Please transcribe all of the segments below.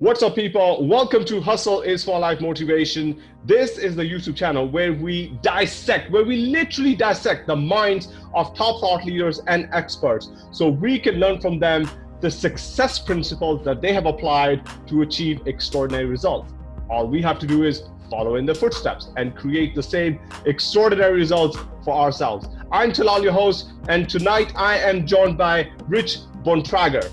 What's up, people? Welcome to Hustle is for Life Motivation. This is the YouTube channel where we dissect, where we literally dissect the minds of top thought leaders and experts so we can learn from them the success principles that they have applied to achieve extraordinary results. All we have to do is follow in their footsteps and create the same extraordinary results for ourselves. I'm Talal, your host, and tonight I am joined by Rich Bontrager.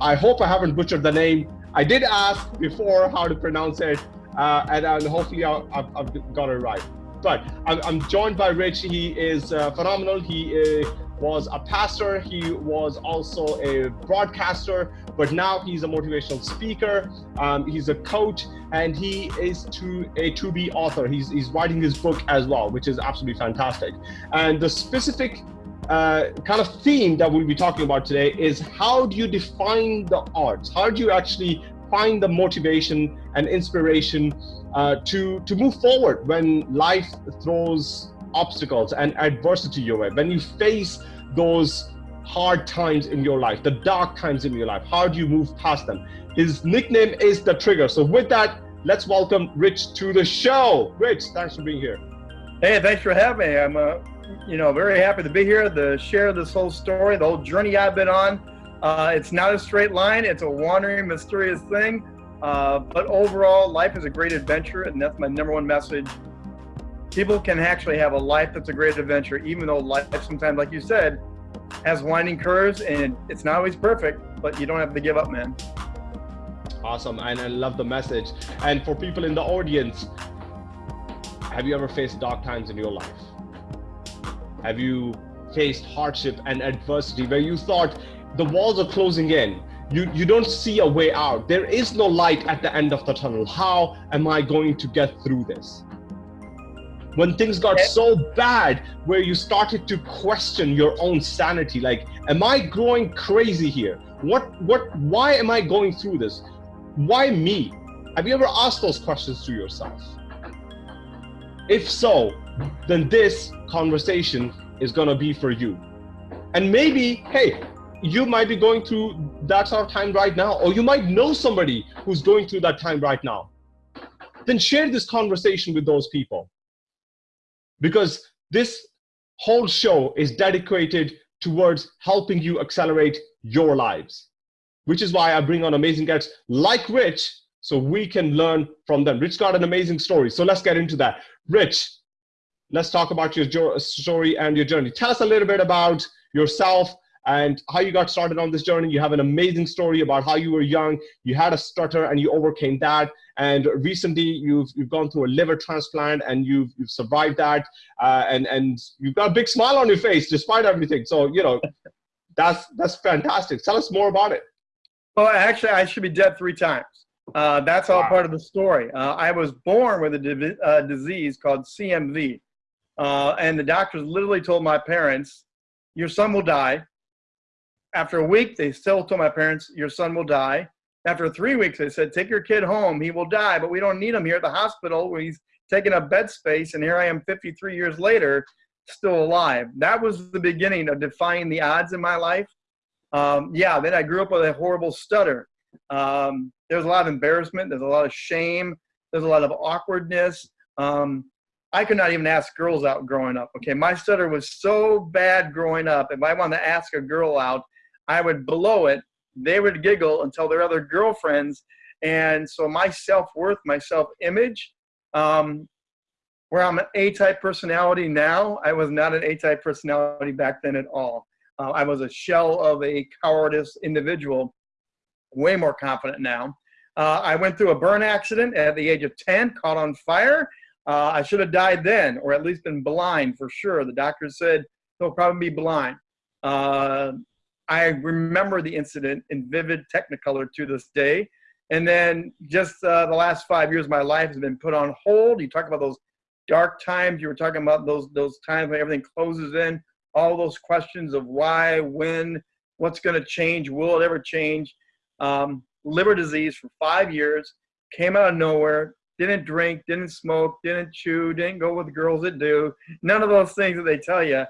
I hope I haven't butchered the name I did ask before how to pronounce it, uh, and, and, hopefully i have got it right. But I'm, I'm, joined by Rich. He is uh, phenomenal. He uh, was a pastor. He was also a broadcaster, but now he's a motivational speaker. Um, he's a coach, and he is to a to-be author. He's, he's writing his book as well, which is absolutely fantastic. And the specific uh, kind of theme that we'll be talking about today is how do you define the arts? How do you actually find the motivation and inspiration uh, to, to move forward when life throws obstacles and adversity your way, when you face those hard times in your life, the dark times in your life, how do you move past them? His nickname is The Trigger. So with that, let's welcome Rich to the show. Rich, thanks for being here. Hey, thanks for having me. I'm uh, you know, very happy to be here to share this whole story, the whole journey I've been on. Uh, it's not a straight line. It's a wandering, mysterious thing. Uh, but overall, life is a great adventure, and that's my number one message. People can actually have a life that's a great adventure, even though life sometimes, like you said, has winding curves, and it's not always perfect, but you don't have to give up, man. Awesome, and I love the message. And for people in the audience, have you ever faced dark times in your life? Have you faced hardship and adversity where you thought the walls are closing in? You, you don't see a way out. There is no light at the end of the tunnel. How am I going to get through this? When things got so bad where you started to question your own sanity, like, am I growing crazy here? What, what, why am I going through this? Why me? Have you ever asked those questions to yourself? If so, then this conversation is going to be for you. And maybe, hey, you might be going through that sort of time right now, or you might know somebody who's going through that time right now. Then share this conversation with those people. Because this whole show is dedicated towards helping you accelerate your lives, which is why I bring on amazing guests like Rich so we can learn from them. Rich got an amazing story. So let's get into that. Rich, let's talk about your story and your journey. Tell us a little bit about yourself and how you got started on this journey. You have an amazing story about how you were young, you had a stutter and you overcame that. And recently you've, you've gone through a liver transplant and you've, you've survived that. Uh, and, and you've got a big smile on your face despite everything. So, you know, that's, that's fantastic. Tell us more about it. Well, actually, I should be dead three times. Uh, that's all wow. part of the story. Uh, I was born with a uh, disease called CMV. Uh, and the doctors literally told my parents, your son will die. After a week, they still told my parents, your son will die. After three weeks, they said, take your kid home. He will die, but we don't need him here at the hospital he's taking up bed space. And here I am 53 years later, still alive. That was the beginning of defying the odds in my life. Um, yeah, then I grew up with a horrible stutter. Um, there was a lot of embarrassment. There's a lot of shame. There's a lot of awkwardness. Um, I could not even ask girls out growing up. Okay, my stutter was so bad growing up. If I wanted to ask a girl out, I would blow it. They would giggle tell their other girlfriends. And so my self-worth, my self-image, um, where I'm an A-type personality now, I was not an A-type personality back then at all. Uh, I was a shell of a cowardice individual, way more confident now. Uh, I went through a burn accident at the age of 10, caught on fire, uh, I should have died then, or at least been blind for sure. The doctor said he'll probably be blind. Uh, I remember the incident in vivid technicolor to this day. And then just uh, the last five years of my life has been put on hold. You talk about those dark times. You were talking about those those times when everything closes in. All those questions of why, when, what's going to change, will it ever change? Um, liver disease for five years, came out of nowhere, didn't drink, didn't smoke, didn't chew, didn't go with girls that do. None of those things that they tell you.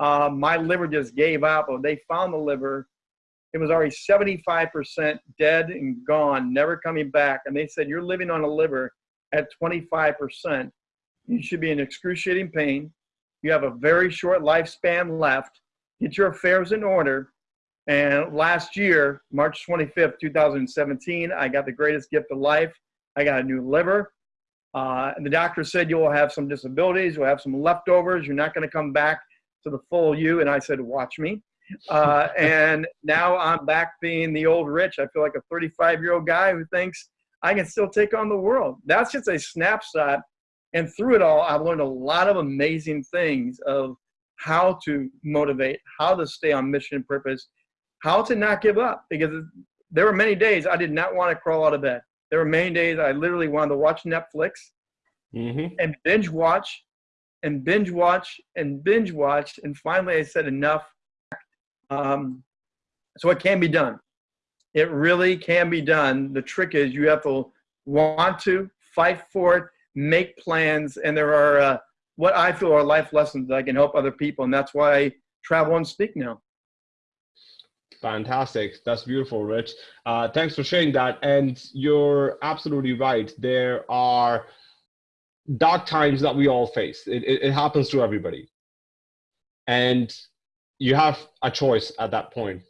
Uh, my liver just gave up. They found the liver it was already 75% dead and gone, never coming back. And they said, You're living on a liver at 25%. You should be in excruciating pain. You have a very short lifespan left. Get your affairs in order. And last year, March 25th, 2017, I got the greatest gift of life. I got a new liver. Uh, and the doctor said, You'll have some disabilities, you'll have some leftovers, you're not going to come back to the full you. And I said, Watch me. Uh, and now I'm back being the old rich. I feel like a 35 year old guy who thinks I can still take on the world. That's just a snapshot. And through it all, I've learned a lot of amazing things of how to motivate, how to stay on mission and purpose, how to not give up. Because there were many days I did not want to crawl out of bed. There were many days I literally wanted to watch Netflix mm-hmm. and binge watch and binge watch and binge watch. And finally, I said, enough. Um, so it can be done. It really can be done. The trick is you have to want to fight for it, make plans, and there are uh, what I feel are life lessons that I can help other people, and that's why I travel and speak now. Fantastic. That's beautiful, Rich. Uh, thanks for sharing that. And you're absolutely right. There are dark times that we all face. It, it, it happens to everybody. And you have a choice at that point.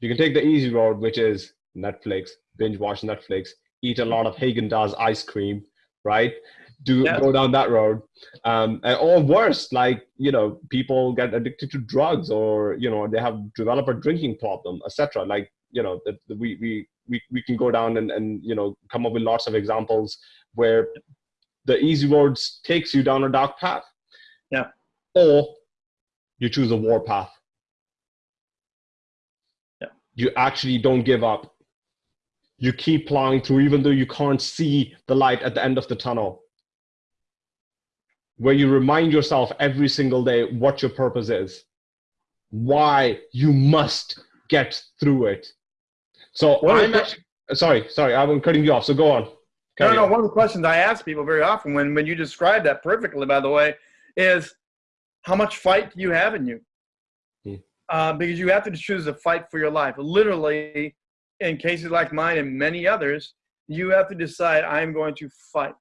You can take the easy road, which is Netflix, binge watch Netflix, eat a lot of Haagen-Dazs ice cream, right? Do yeah. go down that road, um, or worse, like you know, people get addicted to drugs, or you know, they have develop a drinking problem, etc. Like you know, that we we we we can go down and and you know come up with lots of examples where the easy roads takes you down a dark path. Yeah. Or you choose a war path. Yeah. You actually don't give up. You keep plowing through, even though you can't see the light at the end of the tunnel. Where you remind yourself every single day what your purpose is, why you must get through it. So I'm actually, sorry, sorry, I'm cutting you off. So go on. No, no, one of the questions I ask people very often when, when you describe that perfectly, by the way, is how much fight do you have in you? Hmm. Uh, because you have to choose a fight for your life. Literally, in cases like mine and many others, you have to decide, I'm going to fight.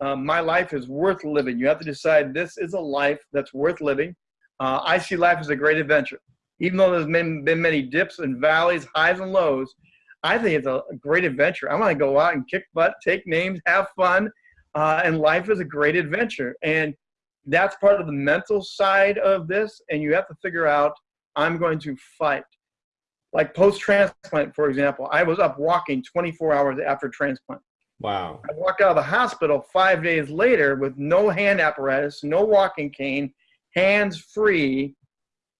Uh, my life is worth living. You have to decide this is a life that's worth living. Uh, I see life as a great adventure. Even though there's been, been many dips and valleys, highs and lows, I think it's a great adventure. I want to go out and kick butt, take names, have fun, uh, and life is a great adventure. And that's part of the mental side of this. And you have to figure out, I'm going to fight. Like post transplant, for example, I was up walking 24 hours after transplant. Wow. I walked out of the hospital five days later with no hand apparatus, no walking cane, hands free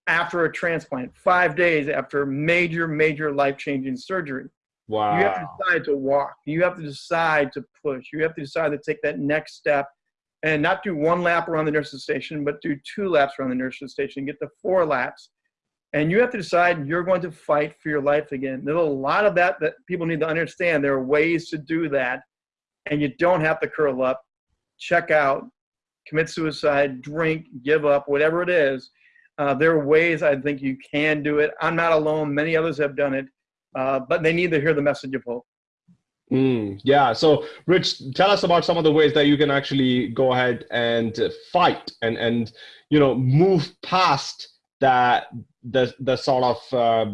after a transplant, five days after major, major life changing surgery. Wow. You have to decide to walk. You have to decide to push. You have to decide to take that next step and not do one lap around the nurse's station, but do two laps around the nurse's station, get to four laps. And you have to decide you're going to fight for your life again. There's a lot of that that people need to understand. There are ways to do that, and you don't have to curl up, check out, commit suicide, drink, give up, whatever it is. Uh, there are ways I think you can do it. I'm not alone. Many others have done it, uh, but they need to hear the message of hope. Mm, yeah. So, Rich, tell us about some of the ways that you can actually go ahead and fight and and you know move past that the the sort of uh,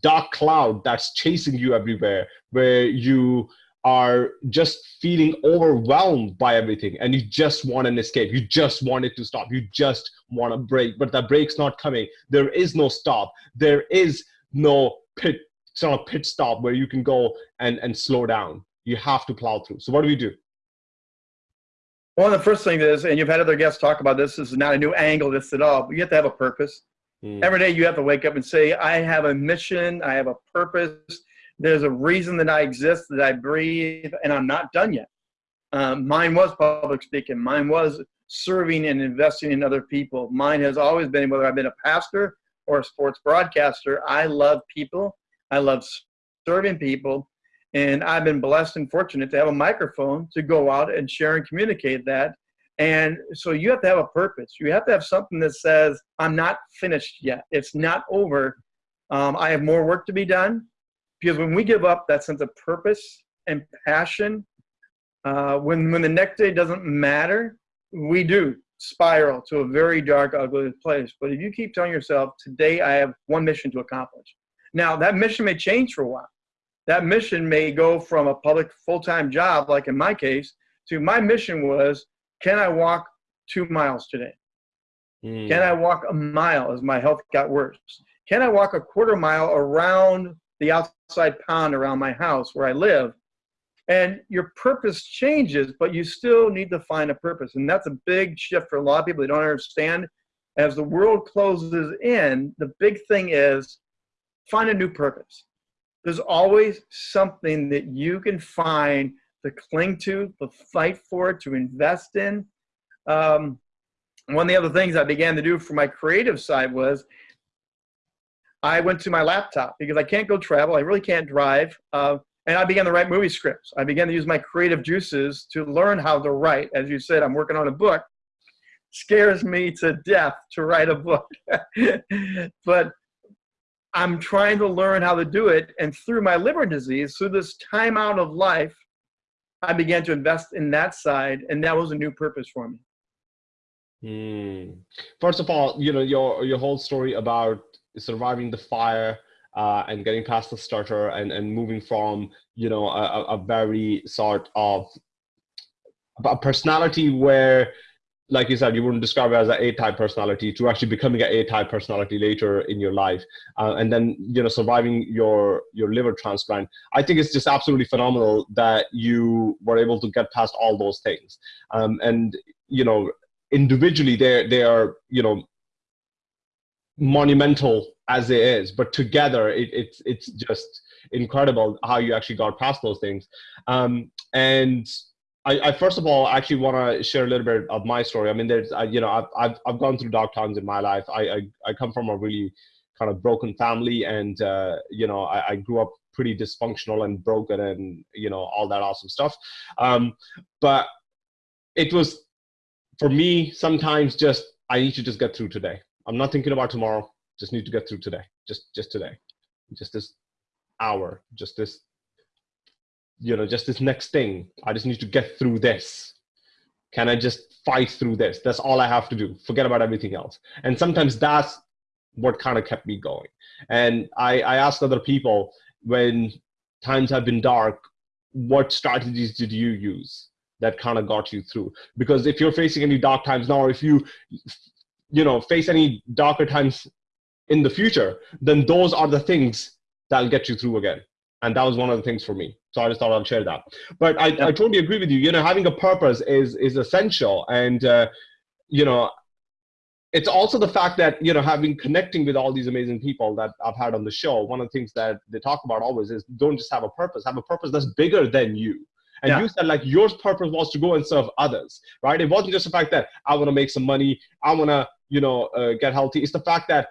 dark cloud that's chasing you everywhere, where you are just feeling overwhelmed by everything and you just want an escape you just want it to stop you just want a break but the break's not coming there is no stop there is no pit sort of pit stop where you can go and, and slow down. You have to plow through. So what do we do? One of the first things is, and you've had other guests talk about this, this is not a new angle this at all, but you have to have a purpose. Mm. Every day you have to wake up and say, I have a mission, I have a purpose, there's a reason that I exist, that I breathe, and I'm not done yet. Um, mine was public speaking. Mine was serving and investing in other people. Mine has always been, whether I've been a pastor or a sports broadcaster, I love people I love serving people. And I've been blessed and fortunate to have a microphone to go out and share and communicate that. And so you have to have a purpose. You have to have something that says, I'm not finished yet. It's not over. Um, I have more work to be done because when we give up that sense of purpose and passion, uh, when when the next day doesn't matter, we do spiral to a very dark, ugly place. But if you keep telling yourself, today I have one mission to accomplish. Now that mission may change for a while. That mission may go from a public full-time job, like in my case, to my mission was, can I walk two miles today? Mm. Can I walk a mile as my health got worse? Can I walk a quarter mile around the outside pond around my house where I live? And your purpose changes, but you still need to find a purpose. And that's a big shift for a lot of people. They don't understand. As the world closes in, the big thing is find a new purpose. There's always something that you can find to cling to, to fight for, to invest in. Um, one of the other things I began to do for my creative side was I went to my laptop because I can't go travel. I really can't drive. Uh, and I began to write movie scripts. I began to use my creative juices to learn how to write. As you said, I'm working on a book. Scares me to death to write a book. but I'm trying to learn how to do it. And through my liver disease, through this time out of life, I began to invest in that side, and that was a new purpose for me. Mm. First of all, you know your your whole story about surviving the fire uh, and getting past the starter and and moving from you know a, a very sort of a personality where like you said, you wouldn't describe it as an A-type personality to actually becoming an A-type personality later in your life, uh, and then you know surviving your your liver transplant. I think it's just absolutely phenomenal that you were able to get past all those things. Um, and you know, individually, they they are you know monumental as it is, but together, it, it's it's just incredible how you actually got past those things. Um, and I, I, first of all actually want to share a little bit of my story. I mean, there's uh, you know I've, I've I've gone through dark times in my life. I I, I come from a really kind of broken family, and uh, you know I, I, grew up pretty dysfunctional and broken, and you know all that awesome stuff. Um, but it was for me sometimes just I need to just get through today. I'm not thinking about tomorrow. Just need to get through today. Just just today. Just this hour. Just this you know, just this next thing. I just need to get through this. Can I just fight through this? That's all I have to do. Forget about everything else. And sometimes that's what kind of kept me going. And I, I asked other people when times have been dark, what strategies did you use that kind of got you through? Because if you're facing any dark times now, or if you, you know, face any darker times in the future, then those are the things that'll get you through again. And that was one of the things for me. So i just thought i'd share that. But i, yeah. I totally agree with you. You know having a purpose is is essential. And uh, you know it's also the fact that you know having connecting with all these amazing people that i've had on the show one of the things that they talk about always is don't just have a purpose. Have a purpose that's bigger than you. And yeah. you said like your purpose was to go and serve others right? It wasn't just the fact that i want to make some money i want to you know uh, get healthy it's the fact that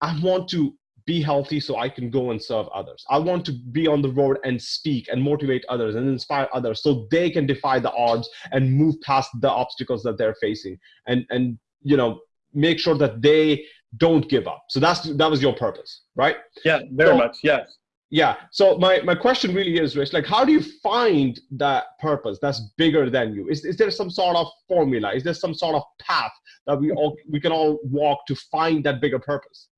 i want to be healthy so I can go and serve others. I want to be on the road and speak and motivate others and inspire others so they can defy the odds and move past the obstacles that they're facing and and you know make sure that they don't give up. So that's that was your purpose, right? Yeah, very so, much. Yes. Yeah. So my, my question really is, Rich, like how do you find that purpose that's bigger than you? Is, is there some sort of formula? Is there some sort of path that we all we can all walk to find that bigger purpose?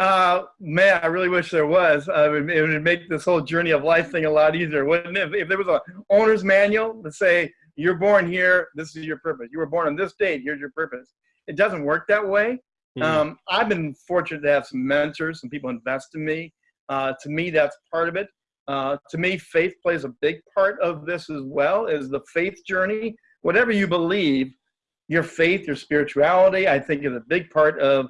Uh, man, I really wish there was. Uh, it, would, it, would, make this whole journey of life thing a lot easier, wouldn't it? If, if there was a owner's manual to say, you're born here, this is your purpose. You were born on this date, here's your purpose. It doesn't work that way. Mm-hmm. Um, I've been fortunate to have some mentors, some people invest in me. Uh, to me, that's part of it. Uh, to me, faith plays a big part of this as well, is the faith journey. Whatever you believe, your faith, your spirituality, I think is a big part of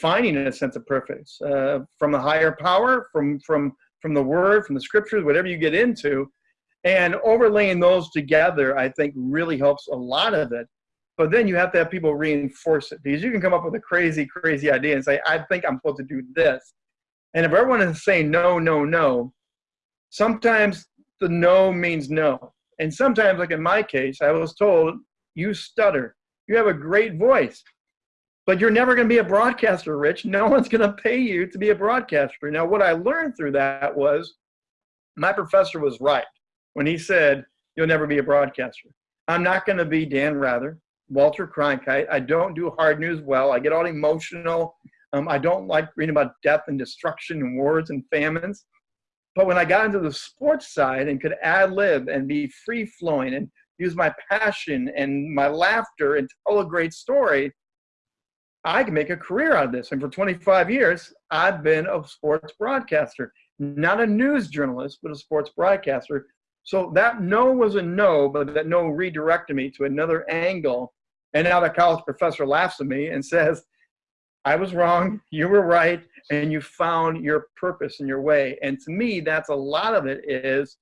finding a sense of purpose uh, from a higher power, from from from the Word, from the Scriptures, whatever you get into, and overlaying those together, I think really helps a lot of it. But then you have to have people reinforce it because you can come up with a crazy, crazy idea and say, "I think I'm supposed to do this," and if everyone is saying no, no, no, sometimes the no means no, and sometimes, like in my case, I was told, "You stutter. You have a great voice." but you're never going to be a broadcaster, Rich. No one's going to pay you to be a broadcaster. Now, what I learned through that was my professor was right when he said, You'll never be a broadcaster. I'm not going to be Dan Rather, Walter Cronkite. I don't do hard news well. I get all emotional. Um, I don't like reading about death and destruction and wars and famines. But when I got into the sports side and could ad lib and be free flowing and use my passion and my laughter and tell a great story, I can make a career out of this. And for 25 years, I've been a sports broadcaster, not a news journalist, but a sports broadcaster. So that no was a no, but that no redirected me to another angle. And now the college professor laughs at me and says, I was wrong, you were right, and you found your purpose and your way. And to me, that's a lot of it is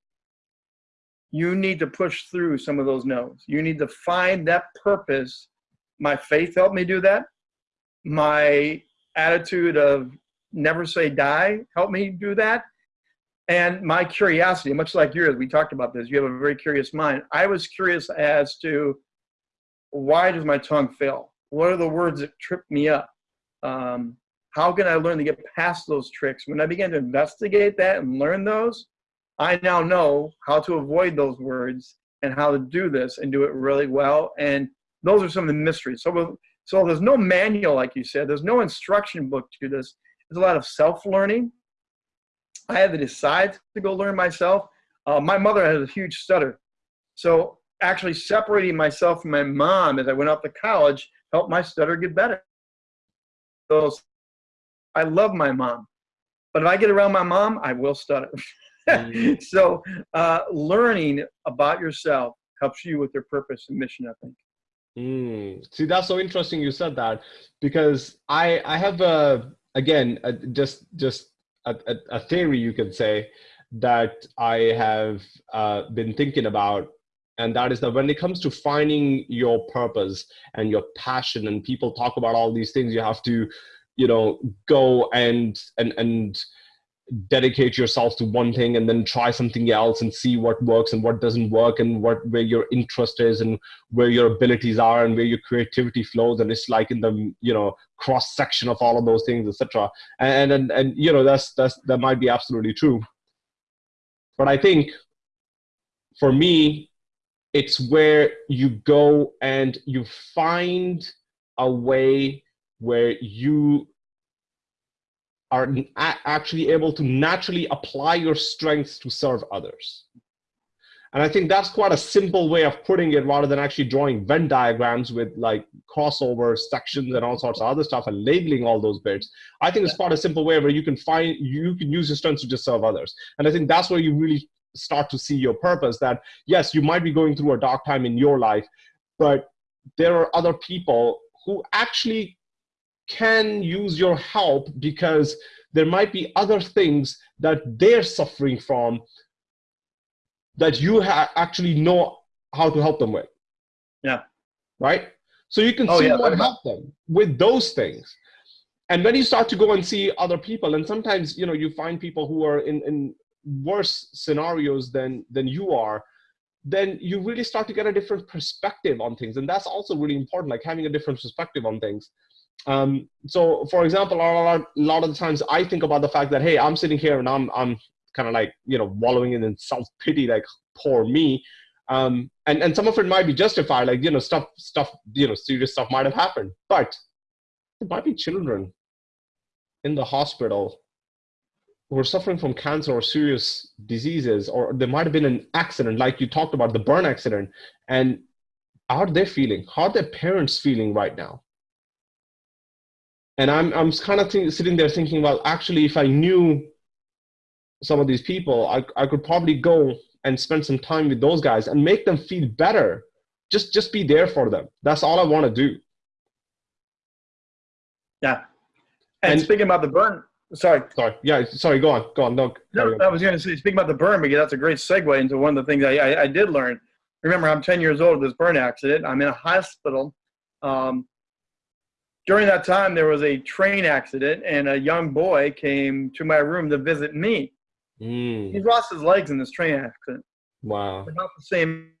you need to push through some of those no's. You need to find that purpose. My faith helped me do that my attitude of never say die helped me do that. And my curiosity, much like yours, we talked about this, you have a very curious mind. I was curious as to why does my tongue fail? What are the words that trip me up? Um, how can I learn to get past those tricks? When I began to investigate that and learn those, I now know how to avoid those words and how to do this and do it really well. And those are some of the mysteries. So so there's no manual, like you said. There's no instruction book to this. There's a lot of self-learning. I had to decide to go learn myself. Uh, my mother had a huge stutter. So actually separating myself from my mom as I went off to college helped my stutter get better. So I love my mom. But if I get around my mom, I will stutter. mm. so uh, learning about yourself helps you with your purpose and mission, I think. Mm. See, that's so interesting you said that because I I have a again a, just just a, a, theory you could say that I have uh, been thinking about, and that is that when it comes to finding your purpose and your passion, and people talk about all these things, you have to, you know, go and and and dedicate yourself to one thing and then try something else and see what works and what doesn't work and what where your interest is and where your abilities are and where your creativity flows. And it's like in the you know cross section of all of those things etc and, and and you know that's that's that might be absolutely true. But i think for me it's where you go and you find a way where you are actually able to naturally apply your strengths to serve others. And I think that's quite a simple way of putting it rather than actually drawing Venn diagrams with like crossover sections and all sorts of other stuff and labeling all those bits. I think it's quite a simple way where you can find, you can use your strengths to just serve others. And I think that's where you really start to see your purpose that yes, you might be going through a dark time in your life, but there are other people who actually can use your help because there might be other things that they're suffering from that you actually know how to help them with. Yeah. Right? So you can oh, see yeah, what help them with those things. And when you start to go and see other people, and sometimes you know you find people who are in, in worse scenarios than than you are, then you really start to get a different perspective on things. And that's also really important, like having a different perspective on things. Um, so, for example, a lot, of the times I think about the fact that hey, I'm sitting here and I'm I'm kind of like you know wallowing in self pity, like poor me. Um, and and some of it might be justified, like you know stuff stuff you know serious stuff might have happened, but there might be children in the hospital who are suffering from cancer or serious diseases, or there might have been an accident, like you talked about the burn accident, and how are they feeling? How are their parents feeling right now? and I'm I'm kind of sitting there thinking, well, actually, if I knew some of these people, I I could probably go and spend some time with those guys and make them feel better. Just just be there for them. That's all I want to do. Yeah. And, and, speaking about the burn, sorry. Sorry. Yeah. Sorry. Go on. Go on. No. no I was going to say, speaking about the burn, because that's a great segue into one of the things I, I, I did learn. Remember, I'm 10 years old. This burn accident. I'm in a hospital. Um, during that time, there was a train accident, and a young boy came to my room to visit me. Mm. He lost his legs in this train accident. Wow. About the same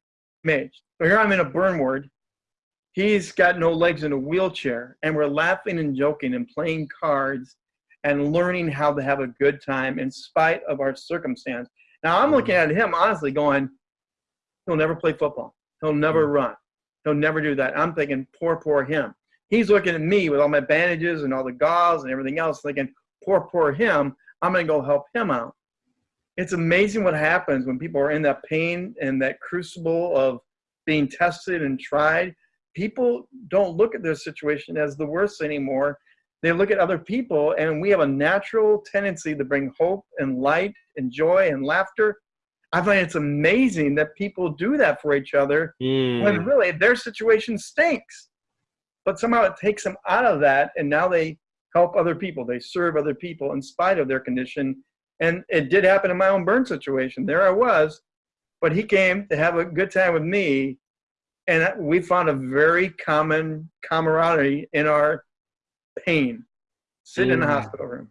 age. So here I'm in a burn ward. He's got no legs in a wheelchair, and we're laughing and joking and playing cards and learning how to have a good time in spite of our circumstance. Now, I'm looking at him honestly going, he'll never play football. He'll never mm-hmm. run. He'll never do that. I'm thinking, poor, poor him. He's looking at me with all my bandages and all the gauze and everything else, thinking, poor, poor him. I'm going to go help him out. It's amazing what happens when people are in that pain and that crucible of being tested and tried people don't look at their situation as the worst anymore. They look at other people, and we have a natural tendency to bring hope and light and joy and laughter. I find it's amazing that people do that for each other mm. when really their situation stinks. But somehow it takes them out of that, and now they help other people. They serve other people in spite of their condition. And it did happen in my own burn situation. There I was, but he came to have a good time with me and we found a very common camaraderie in our pain sitting mm. in the mm. hospital room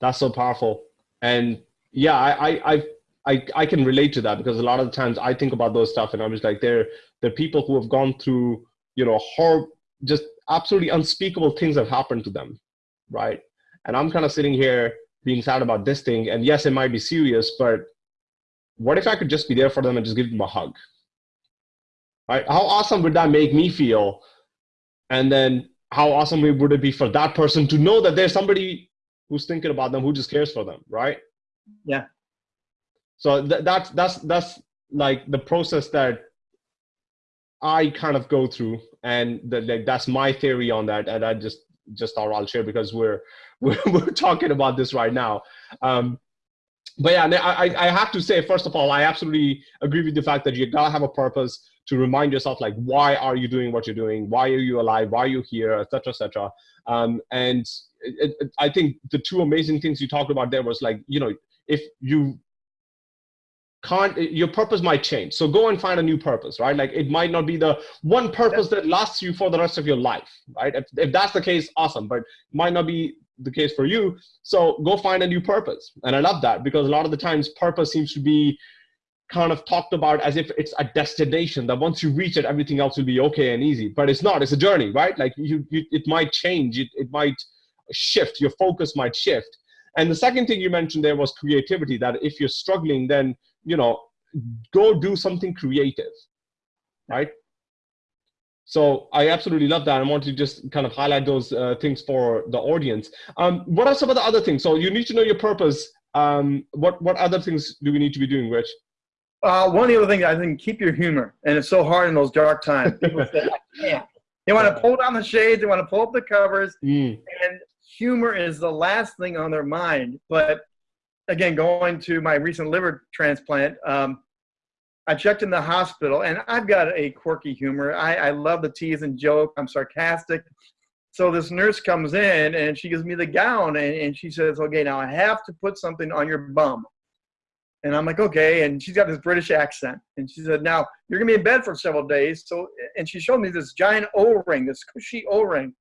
that's so powerful and yeah I, I i i can relate to that because a lot of the times i think about those stuff and i'm just like they're they're people who have gone through you know horror just absolutely unspeakable things have happened to them right and i'm kind of sitting here being sad about this thing and yes it might be serious but what if i could just be there for them and just give them a hug right? How awesome would that make me feel? And then how awesome would it be for that person to know that there's somebody who's thinking about them, who just cares for them, right? Yeah. So th- that's that's that's like the process that I kind of go through, and the, like that's my theory on that, and I just just thought I'll share because we're we're, we're talking about this right now. Um, but yeah, I I have to say first of all, I absolutely agree with the fact that you gotta have a purpose to remind yourself like why are you doing what you're doing? Why are you alive? Why are you here? Et etc etc um, and it, it, i think the two amazing things you talked about there was like you know if you can't your purpose might change. So go and find a new purpose right? Like it might not be the one purpose that lasts you for the rest of your life right? If, if that's the case awesome but might not be the case for you. So go find a new purpose. And i love that because a lot of the times purpose seems to be kind of talked about as if it's a destination that once you reach it everything else will be okay and easy. But it's not. It's a journey right? Like you, you it might change. It, it might shift. Your focus might shift. And the second thing you mentioned there was creativity that if you're struggling then you know go do something creative right so i absolutely love that i want to just kind of highlight those uh, things for the audience um, what are some of the other things so you need to know your purpose um, what what other things do we need to be doing rich uh, one of the other things I think keep your humor, and it's so hard in those dark times. People say, "I can't." They want to pull down the shades, they want to pull up the covers, mm. and humor is the last thing on their mind. But again, going to my recent liver transplant, um, I checked in the hospital, and I've got a quirky humor. I, I love the tease and joke. I'm sarcastic. So this nurse comes in and she gives me the gown and, and she says, "Okay, now I have to put something on your bum." And I'm like, okay. And she's got this British accent. And she said, now you're going to be in bed for several days. So, and she showed me this giant O ring, this cushy O ring.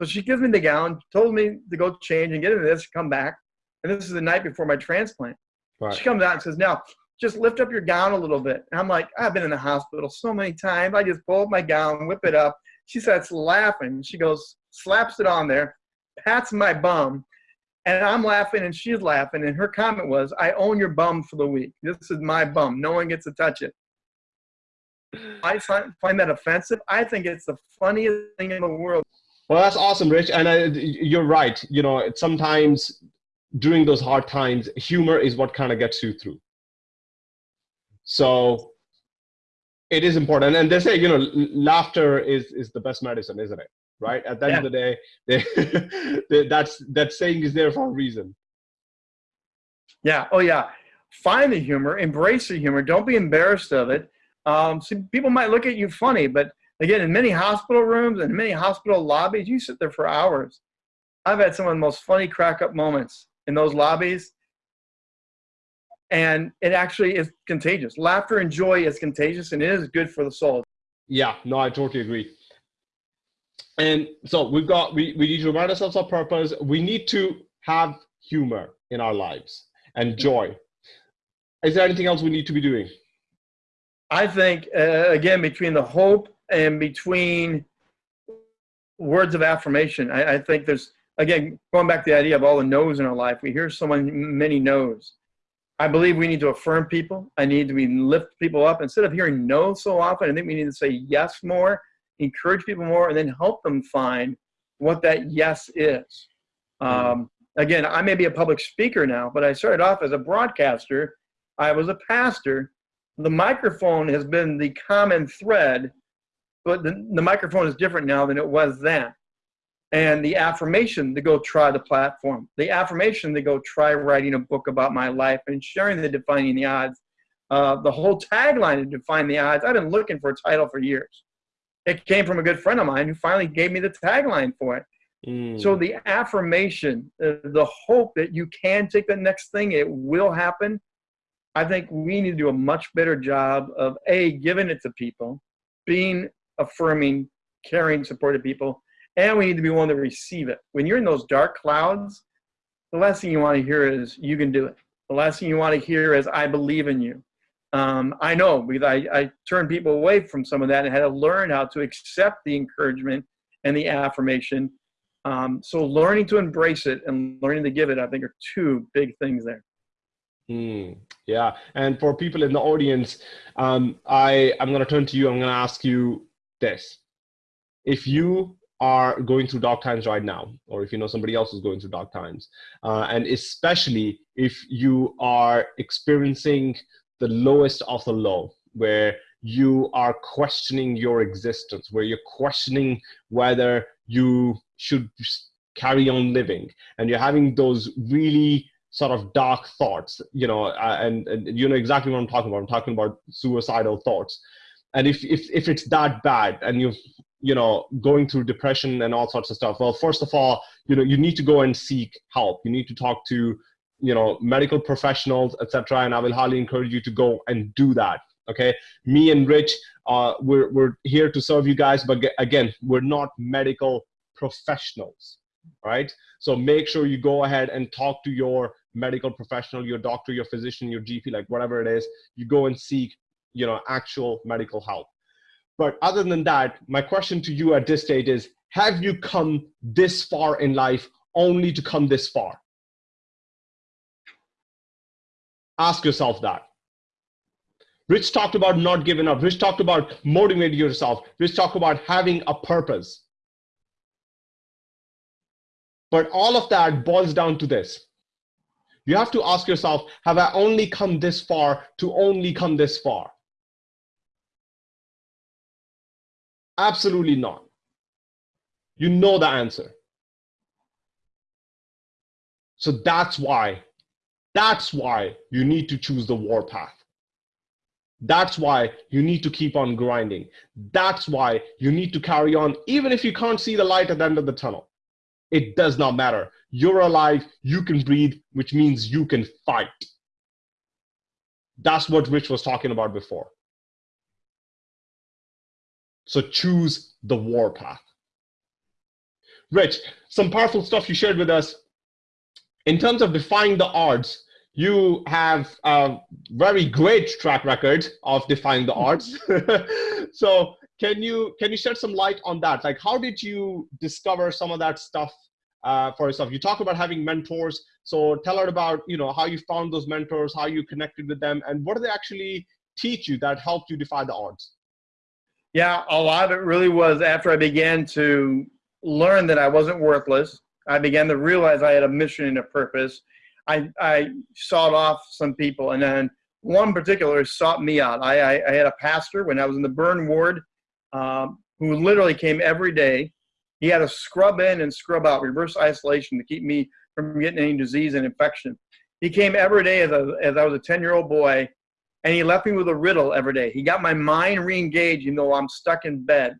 So she gives me the gown, told me to go change and get into this, come back. And this is the night before my transplant. Right. She comes out and says, now just lift up your gown a little bit. And I'm like, I've been in the hospital so many times. I just pull up my gown, whip it up. She starts laughing. She goes, slaps it on there, pats my bum, and I'm laughing and she's laughing. And her comment was, I own your bum for the week. This is my bum. No one gets to touch it. I find that offensive. I think it's the funniest thing in the world. Well, that's awesome, Rich. And I, you're right. You know, sometimes during those hard times, humor is what kind of gets you through. So it is important. And they say, you know, laughter is, is the best medicine, isn't it? right? At the end yeah. of the day, they, they, that's that saying is there for a reason. Yeah. Oh, yeah. Find the humor, embrace the humor. Don't be embarrassed of it. Um, see, people might look at you funny, but again, in many hospital rooms and many hospital lobbies, you sit there for hours. I've had some of the most funny crack up moments in those lobbies. And it actually is contagious. Laughter and joy is contagious and it is good for the soul. Yeah, no, I totally agree and so we've got we, we need to remind ourselves of purpose we need to have humor in our lives and joy is there anything else we need to be doing i think uh, again between the hope and between words of affirmation. I, I think there's again going back to the idea of all the no's in our life. We hear so many many no's. I believe we need to affirm people. I need to be lift people up instead of hearing no so often. I think we need to say yes more, encourage people more, and then help them find what that yes is. Mm-hmm. Um, again, I may be a public speaker now, but I started off as a broadcaster. I was a pastor. The microphone has been the common thread, but the, the microphone is different now than it was then and the affirmation to go try the platform, the affirmation to go try writing a book about my life and sharing the defining the odds. Uh, the whole tagline to define the odds. I've been looking for a title for years. It came from a good friend of mine who finally gave me the tagline for it. Mm. So the affirmation, uh, the hope that you can take the next thing, it will happen. I think we need to do a much better job of a giving it to people, being affirming, caring, supportive people, and we need to be willing to receive it. When you're in those dark clouds, the last thing you want to hear is you can do it. The last thing you want to hear is I believe in you. Um, I know because I, I turned people away from some of that and had to learn how to accept the encouragement and the affirmation. Um, so learning to embrace it and learning to give it, I think, are two big things there. Mm, yeah, and for people in the audience, um, I I'm going to turn to you. I'm going to ask you this: If you are going through dark times right now, or if you know somebody else is going through dark times, uh, and especially if you are experiencing the lowest of the low, where you are questioning your existence, where you're questioning whether you should carry on living, and you're having those really sort of dark thoughts, you know, uh, and, and you know exactly what I'm talking about. I'm talking about suicidal thoughts. And if, if, if it's that bad and you've you know going through depression and all sorts of stuff. Well first of all you know you need to go and seek help. You need to talk to you know medical professionals etc and i will highly encourage you to go and do that okay? Me and rich uh, we're, we're here to serve you guys but again we're not medical professionals right? So make sure you go ahead and talk to your medical professional your doctor your physician your gp like whatever it is. You go and seek you know actual medical help but other than that, my question to you at this stage is, have you come this far in life only to come this far? Ask yourself that. Rich talked about not giving up. Rich talked about motivating yourself. Rich talked about having a purpose. But all of that boils down to this. You have to ask yourself, have I only come this far to only come this far? Absolutely not. You know the answer. So that's why, that's why you need to choose the war path. That's why you need to keep on grinding. That's why you need to carry on, even if you can't see the light at the end of the tunnel. It does not matter. You're alive, you can breathe, which means you can fight. That's what Rich was talking about before. So choose the war path. Rich, some powerful stuff you shared with us. In terms of defying the odds, you have a very great track record of defying the odds. so can you can you shed some light on that? Like, how did you discover some of that stuff uh, for yourself? You talk about having mentors. So tell us about you know how you found those mentors, how you connected with them, and what do they actually teach you that helped you defy the odds? Yeah, a lot of it really was after I began to learn that I wasn't worthless. I began to realize I had a mission and a purpose. I, I sought off some people, and then one particular sought me out. I, I, I had a pastor when I was in the burn ward um, who literally came every day. He had to scrub in and scrub out, reverse isolation to keep me from getting any disease and infection. He came every day as, a, as I was a 10 year old boy and he left me with a riddle every day. He got my mind re-engaged, even though I'm stuck in bed.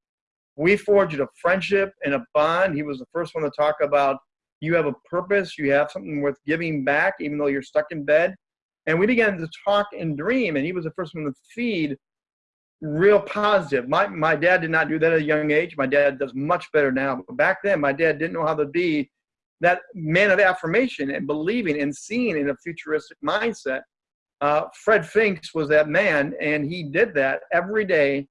We forged a friendship and a bond. He was the first one to talk about you have a purpose, you have something worth giving back, even though you're stuck in bed. And we began to talk and dream, and he was the first one to feed real positive. My, my dad did not do that at a young age. My dad does much better now. But back then, my dad didn't know how to be that man of affirmation and believing and seeing in a futuristic mindset uh, Fred Finks was that man, and he did that every day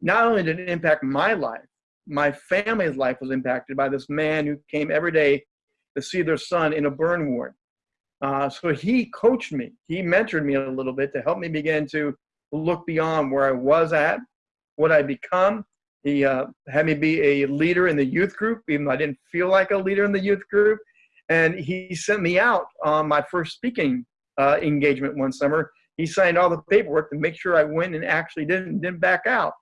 not only did it impact my life, my family's life was impacted by this man who came every day to see their son in a burn ward. Uh, so he coached me, he mentored me a little bit to help me begin to look beyond where I was at, what I become. He uh, had me be a leader in the youth group, even though I didn't feel like a leader in the youth group. And he sent me out on my first speaking uh, engagement one summer. He signed all the paperwork to make sure I went and actually didn't didn't back out.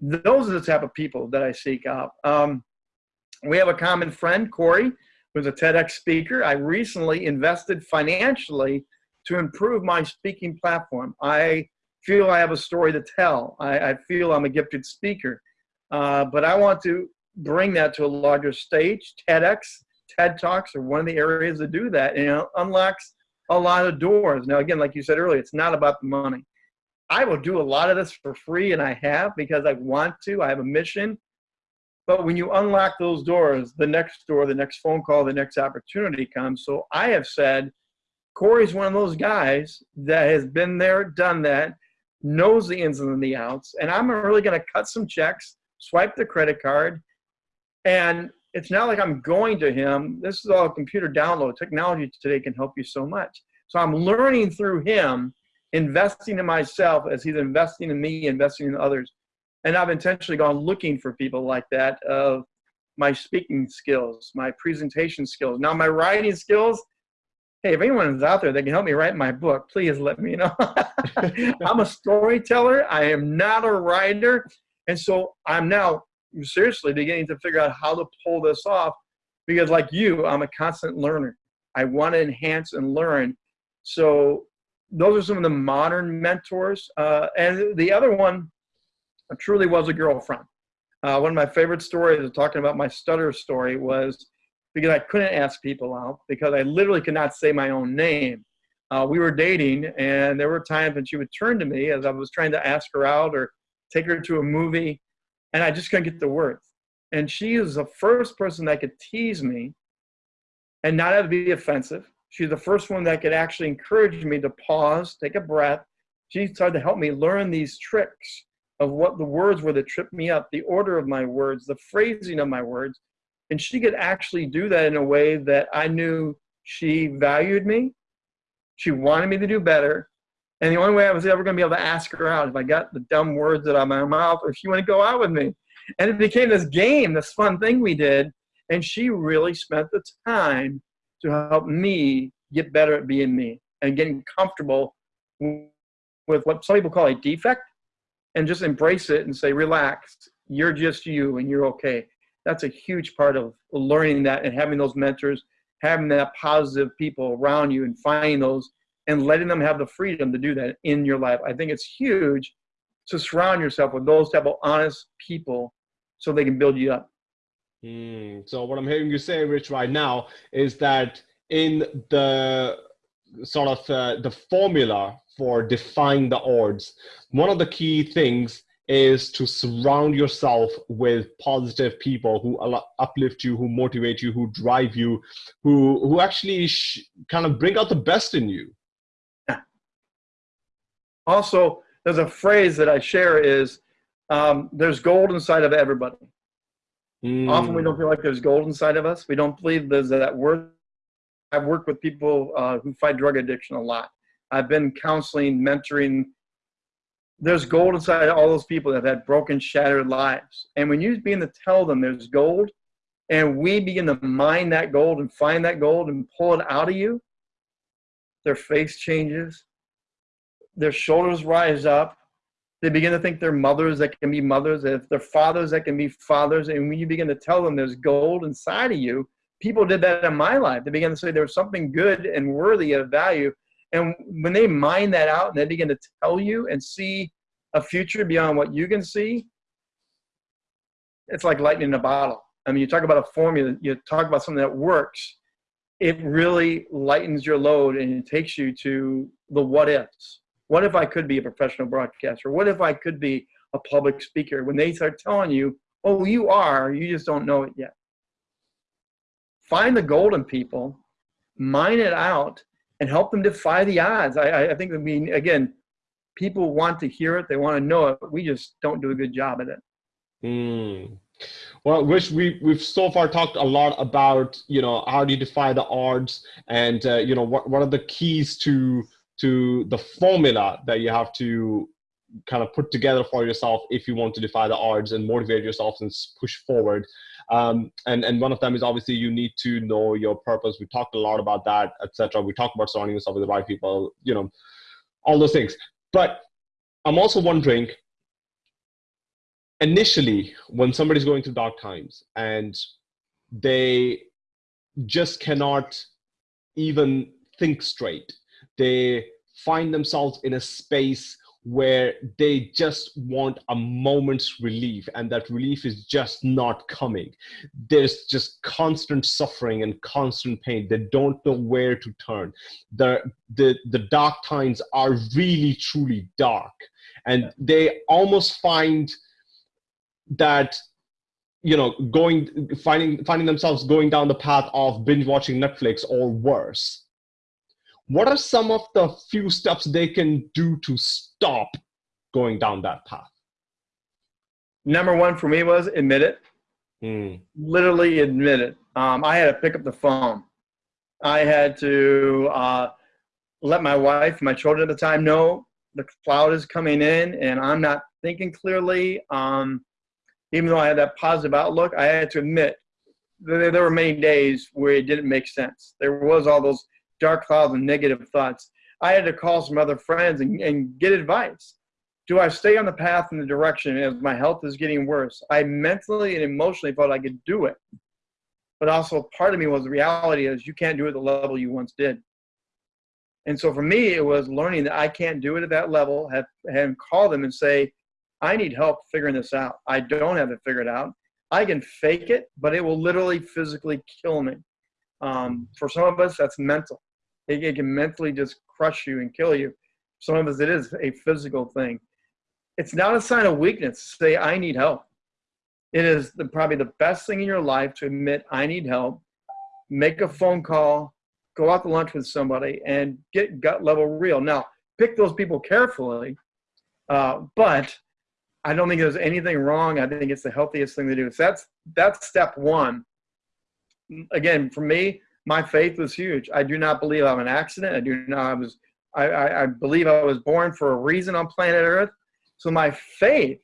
Those are the type of people that I seek out. Um, we have a common friend, Corey, who's a TEDx speaker. I recently invested financially to improve my speaking platform. I feel I have a story to tell. I, I feel I'm a gifted speaker, uh, but I want to bring that to a larger stage. TEDx, TED Talks are one of the areas that do that, and it unlocks a lot of doors. Now, again, like you said earlier, it's not about the money. I will do a lot of this for free, and I have because I want to. I have a mission. But when you unlock those doors, the next door, the next phone call, the next opportunity comes. So I have said, Corey's one of those guys that has been there, done that, knows the ins and the outs, and I'm really going to cut some checks, swipe the credit card, and it's not like I'm going to him. This is all computer download. Technology today can help you so much. So I'm learning through him, investing in myself as he's investing in me, investing in others. And I've intentionally gone looking for people like that of my speaking skills, my presentation skills. Now my writing skills, hey, if anyone is out there that can help me write my book, please let me know. I'm a storyteller. I am not a writer. And so I'm now seriously beginning to figure out how to pull this off because like you, I'm a constant learner. I want to enhance and learn. So those are some of the modern mentors. Uh, and the other one truly was a girlfriend. Uh, one of my favorite stories, talking about my stutter story, was because I couldn't ask people out because I literally could not say my own name. Uh, we were dating, and there were times when she would turn to me as I was trying to ask her out or take her to a movie, and I just couldn't get the words. And she is the first person that could tease me and not have to be offensive. She's the first one that could actually encourage me to pause, take a breath. She started to help me learn these tricks of what the words were that tripped me up, the order of my words, the phrasing of my words, and she could actually do that in a way that I knew she valued me. She wanted me to do better. And the only way I was ever going to be able to ask her out if I got the dumb words out of my mouth or if she wanted to go out with me. And it became this game, this fun thing we did. And she really spent the time to help me get better at being me and getting comfortable with what some people call a defect and just embrace it and say, relax, you're just you and you're okay that's a huge part of learning that and having those mentors, having that positive people around you and finding those and letting them have the freedom to do that in your life. I think it's huge to surround yourself with those type of honest people so they can build you up. Mm, so what I'm hearing you say, Rich, right now is that in the sort of uh, the formula for defying the odds, one of the key things is to surround yourself with positive people who uplift you, who motivate you, who drive you, who who actually kind of bring out the best in you. Also, there's a phrase that I share is um, there's gold inside of everybody. Mm. Often we don't feel like there's gold inside of us. We don't believe there's that worth. I've worked with people uh, who fight drug addiction a lot. I've been counseling, mentoring there's gold inside all those people that have had broken, shattered lives. And when you begin to tell them there's gold, and we begin to mine that gold and find that gold and pull it out of you, their face changes, their shoulders rise up. They begin to think they're mothers that can be mothers, if they're fathers that can be fathers. And when you begin to tell them there's gold inside of you, people did that in my life. They began to say there's something good and worthy of value and when they mine that out and they begin to tell you and see a future beyond what you can see, it's like lightning in a bottle. I mean, you talk about a formula, you talk about something that works, it really lightens your load and it takes you to the what ifs. What if I could be a professional broadcaster? What if I could be a public speaker? When they start telling you, oh, you are, you just don't know it yet. Find the golden people, mine it out, and help them defy the odds. I, I think, I mean, again, people want to hear it, they want to know it. We just don't do a good job at it. Mm. Well, which we we've so far talked a lot about, you know, how do you defy the odds, and uh, you know, what what are the keys to to the formula that you have to kind of put together for yourself if you want to defy the odds and motivate yourself and push forward. Um, and and one of them is obviously you need to know your purpose. We talked a lot about that, etc. We talked about surrounding yourself with the right people, you know, all those things. But I'm also wondering, initially, when somebody's going through dark times and they just cannot even think straight, they find themselves in a space where they just want a moment's relief and that relief is just not coming. There's just constant suffering and constant pain. They don't know where to turn. The the the dark times are really truly dark. And they almost find that you know going finding finding themselves going down the path of binge watching netflix or worse what are some of the few steps they can do to stop going down that path? Number one for me was admit it. Mm. Literally admit it. Um, I had to pick up the phone. I had to uh, let my wife, my children at the time know the cloud is coming in and I'm not thinking clearly. Um, even though I had that positive outlook, I had to admit there, there were many days where it didn't make sense. There was all those dark clouds and negative thoughts. I had to call some other friends and, and get advice. Do I stay on the path in the direction as my health is getting worse? I mentally and emotionally felt I could do it. But also part of me was the reality is you can't do it at the level you once did. And so for me, it was learning that I can't do it at that level, have, have call them and say, I need help figuring this out. I don't have it figured out. I can fake it, but it will literally physically kill me. Um, for some of us, that's mental. It, it, can mentally just crush you and kill you. Some of us, it is a physical thing. It's not a sign of weakness say, I need help. It is the, probably the best thing in your life to admit, I need help, make a phone call, go out to lunch with somebody, and get gut level real. Now, pick those people carefully, uh, but I don't think there's anything wrong. I think it's the healthiest thing to do. So that's that's step one. Again, for me, my faith was huge. I do not believe I'm an accident. I do not. I was. I, I, I believe I was born for a reason on planet Earth. So my faith,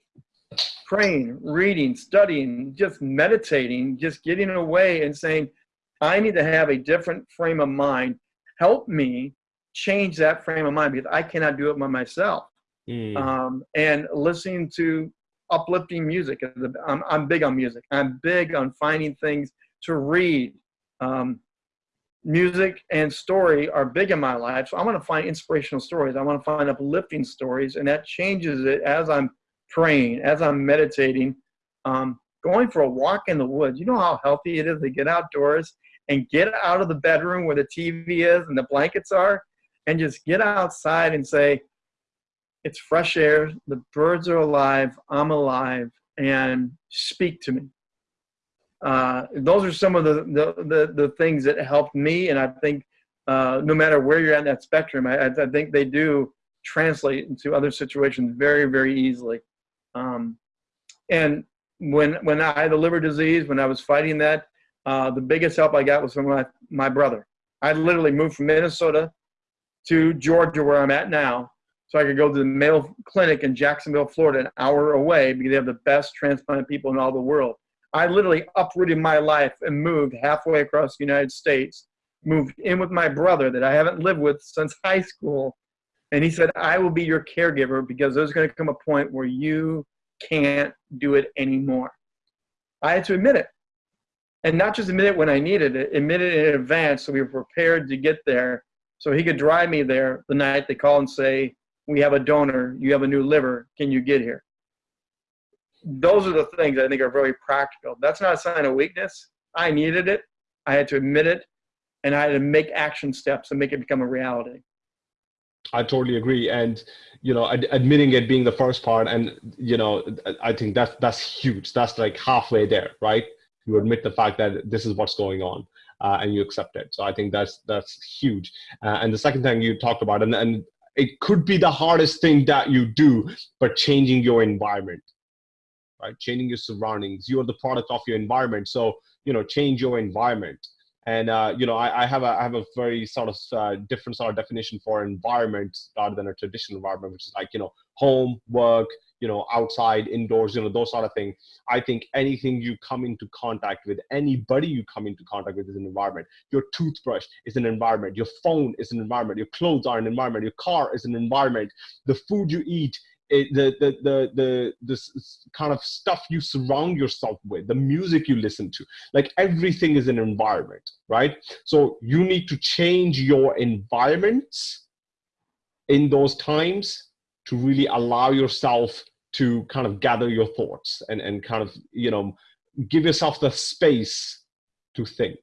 praying, reading, studying, just meditating, just getting away and saying, I need to have a different frame of mind. Help me change that frame of mind because I cannot do it by myself. Mm. Um, and listening to uplifting music. I'm, I'm big on music. I'm big on finding things to read. Um, music and story are big in my life. So I want to find inspirational stories. I want to find uplifting stories, and that changes it as I'm praying, as I'm meditating. Um, going for a walk in the woods. You know how healthy it is to get outdoors and get out of the bedroom where the TV is and the blankets are, and just get outside and say, "It's fresh air. The birds are alive. I'm alive." And speak to me uh, those are some of the, the, the, the, things that helped me. And I think uh, no matter where you're at in that spectrum, I, I think they do translate into other situations very, very easily. Um, and when, when I had the liver disease, when I was fighting that, uh, the biggest help I got was from my, my brother. I literally moved from Minnesota to Georgia, where I'm at now, so I could go to the Mayo Clinic in Jacksonville, Florida, an hour away because they have the best transplant people in all the world. I literally uprooted my life and moved halfway across the United States, moved in with my brother that I haven't lived with since high school. And he said, I will be your caregiver because there's going to come a point where you can't do it anymore. I had to admit it. And not just admit it when I needed it, admit it in advance so we were prepared to get there. So he could drive me there the night they call and say, We have a donor, you have a new liver, can you get here? Those are the things I think are very practical. That's not a sign of weakness. I needed it. I had to admit it, and I had to make action steps and make it become a reality. I totally agree, and you know, ad- admitting it being the first part, and you know, I think that's that's huge. That's like halfway there, right? You admit the fact that this is what's going on, uh, and you accept it. So I think that's that's huge. Uh, and the second thing you talked about, and and it could be the hardest thing that you do, but changing your environment, right? Changing your surroundings. You are the product of your environment. So, you know, change your environment. And uh, you know, I, I, have a I have a very sort of uh, different sort of definition for environment rather than a traditional environment, which is like you know, home, work, you know outside indoors you know those sort of things i think anything you come into contact with anybody you come into contact with is an environment your toothbrush is an environment your phone is an environment your clothes are an environment your car is an environment the food you eat it, the, the the the this kind of stuff you surround yourself with the music you listen to like everything is an environment right so you need to change your environments in those times to really allow yourself to kind of gather your thoughts and, and kind of, you know, give yourself the space to think.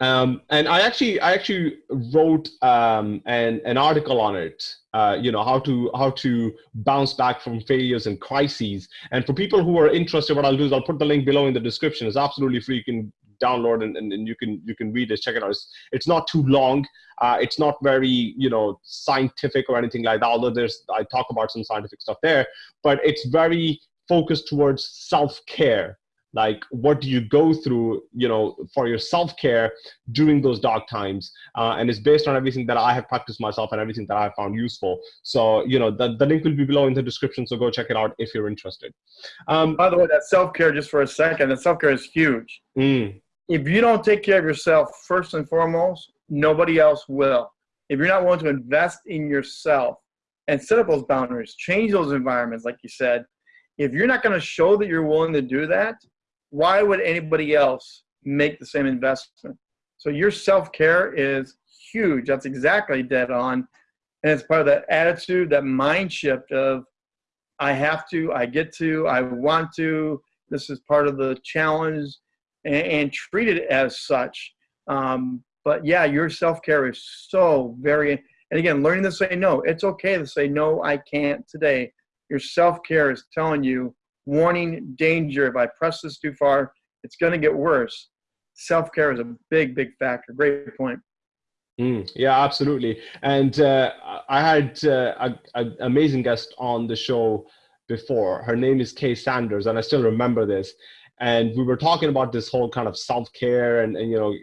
Um, and I actually, I actually wrote um, an, an article on it. Uh, you know how to how to bounce back from failures and crises. And for people who are interested, what I'll do is I'll put the link below in the description. It's absolutely free. You can download and, and, and, you can you can read it check it out it's, it's not too long uh, it's not very you know scientific or anything like that although there's i talk about some scientific stuff there but it's very focused towards self-care like what do you go through you know for your self-care during those dark times? Uh, and it's based on everything that i have practiced myself and everything that i found useful. So you know the, the link will be below in the description so go check it out if you're interested. Um, by the way that self-care just for a second that self-care is huge. Mm if you don't take care of yourself first and foremost, nobody else will. If you're not willing to invest in yourself and set up those boundaries, change those environments, like you said, if you're not going to show that you're willing to do that, why would anybody else make the same investment? So your self care is huge. That's exactly dead on. And it's part of that attitude, that mind shift of I have to, I get to, I want to. This is part of the challenge and, and treat it as such. Um, but yeah, your self care is so very, and again, learning to say no. It's okay to say no, I can't today. Your self care is telling you, warning, danger. If I press this too far, it's going to get worse. Self care is a big, big factor. Great point. Mm, yeah, absolutely. And uh, I had uh, an amazing guest on the show before. Her name is Kay Sanders, and I still remember this and we were talking about this whole kind of self-care and, and you know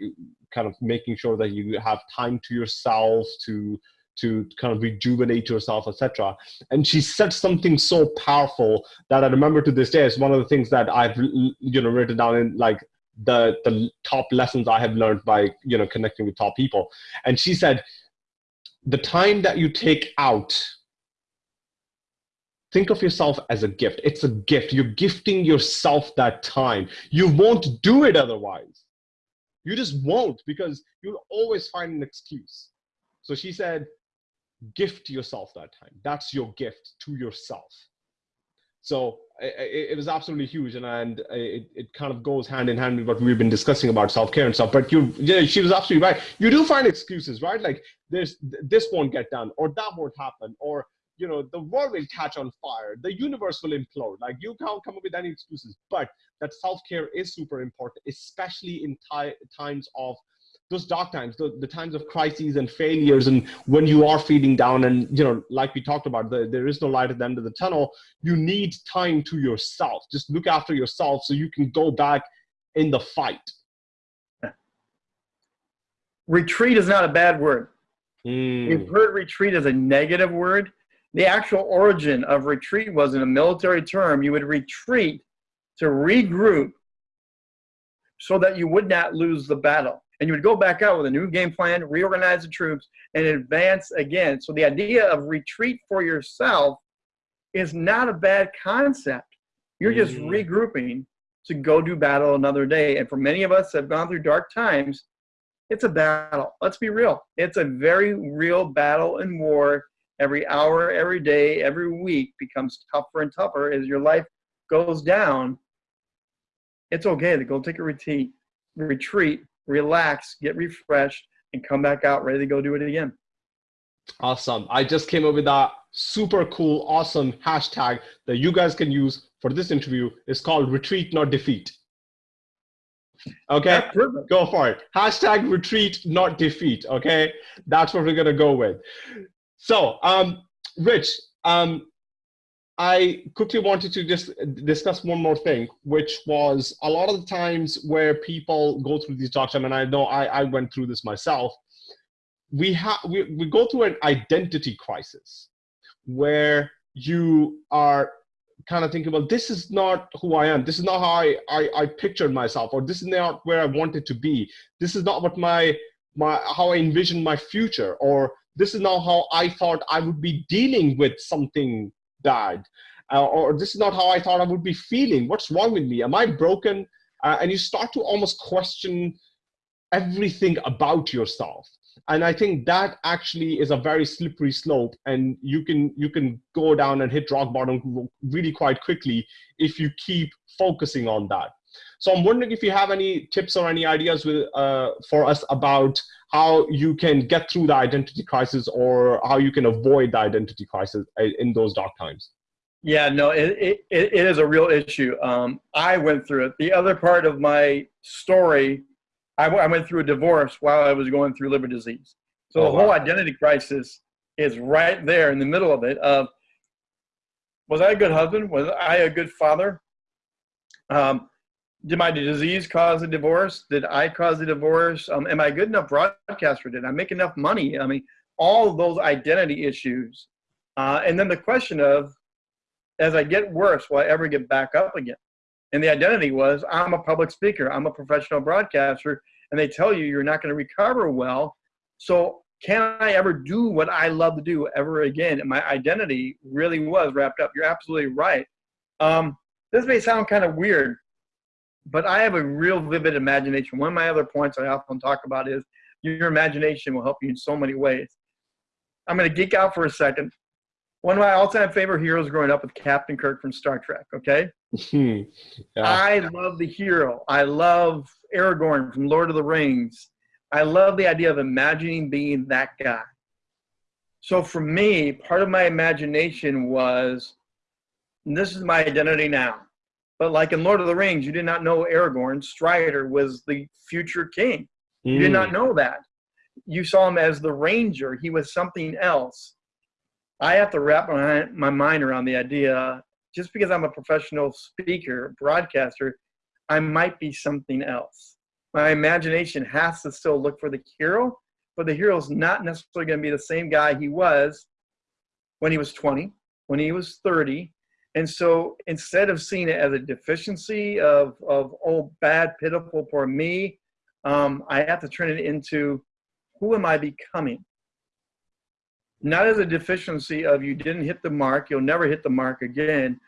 kind of making sure that you have time to yourself to to kind of rejuvenate yourself etc and she said something so powerful that i remember to this day it's one of the things that i've you know written down in like the the top lessons i have learned by you know connecting with top people and she said the time that you take out think of yourself as a gift. It's a gift. You're gifting yourself that time. You won't do it otherwise. You just won't because you'll always find an excuse. So she said, gift yourself that time. That's your gift to yourself. So it, it was absolutely huge, and, and it, it kind of goes hand in hand with what we've been discussing about self care and stuff. But you, yeah, she was absolutely right. You do find excuses, right? Like there's this won't get done, or that won't happen, or you know the world will catch on fire the universe will implode like you can't come up with any excuses but that self-care is super important especially in times of those dark times the, the times of crises and failures and when you are feeling down and you know like we talked about the, there is no light at the end of the tunnel you need time to yourself just look after yourself so you can go back in the fight retreat is not a bad word mm. you've heard retreat as a negative word the actual origin of retreat was in a military term. You would retreat to regroup so that you would not lose the battle. And you would go back out with a new game plan, reorganize the troops, and advance again. So the idea of retreat for yourself is not a bad concept. You're just mm. regrouping to go do battle another day. And for many of us that have gone through dark times, it's a battle. Let's be real. It's a very real battle and war every hour, every day, every week becomes tougher and tougher as your life goes down, it's okay to go take a retreat, retreat, relax, get refreshed, and come back out ready to go do it again. Awesome. I just came up with that super cool, awesome hashtag that you guys can use for this interview. It's called retreat, not defeat. Okay, go for it. Hashtag retreat, not defeat. Okay, that's what we're gonna go with. So, um, Rich, um, I quickly wanted to just discuss one more thing, which was a lot of the times where people go through these talks, and I know I, I went through this myself. We have we, we go through an identity crisis where you are kind of thinking, well, this is not who I am. This is not how I, I, I pictured myself, or this is not where I wanted to be. This is not what my my how I envisioned my future, or this is not how I thought I would be dealing with something bad, uh, or this is not how I thought I would be feeling. What's wrong with me? Am I broken? Uh, and you start to almost question everything about yourself and i think that actually is a very slippery slope and you can you can go down and hit rock bottom really quite quickly if you keep focusing on that so i'm wondering if you have any tips or any ideas with, uh, for us about how you can get through the identity crisis or how you can avoid the identity crisis uh, in those dark times yeah, no, it, it, it is a real issue. Um, I went through it. The other part of my story I, I went through a divorce while I was going through liver disease. So oh, the whole wow. identity crisis is right there in the middle of it. Of was I a good husband? Was I a good father? Um, did my disease cause a divorce? Did I cause a divorce? Um, am I good enough broadcaster? Did I make enough money? I mean, all those identity issues. Uh, and then the question of, as I get worse, will I ever get back up again? And the identity was I'm a public speaker, I'm a professional broadcaster, and they tell you you're not going to recover well. So can I ever do what I love to do ever again? And my identity really was wrapped up. You're absolutely right. Um, this may sound kind of weird, but I have a real vivid imagination. One of my other points I often talk about is your imagination will help you in so many ways. I'm going to geek out for a second. One of my all-time favorite heroes growing up was Captain Kirk from Star Trek. Okay, yeah. I love the hero. I love Aragorn from Lord of the Rings. I love the idea of imagining being that guy. So for me, part of my imagination was this is my identity now. But like in Lord of the Rings, you did not know Aragorn, Strider was the future king. You mm. did not mm. know that. You saw him as the ranger. He was something else. I have to wrap my, my mind around the idea just because I'm a professional speaker, broadcaster, I might be something else. My imagination has to still look for the hero, but the hero is not necessarily going to be the same guy he was when he was 20, when he was 30. And so instead of seeing it as a deficiency of, of oh, bad, pitiful, poor me, um, I have to turn it into who am I becoming? not as a deficiency of you didn't hit the mark, you'll never hit the mark again.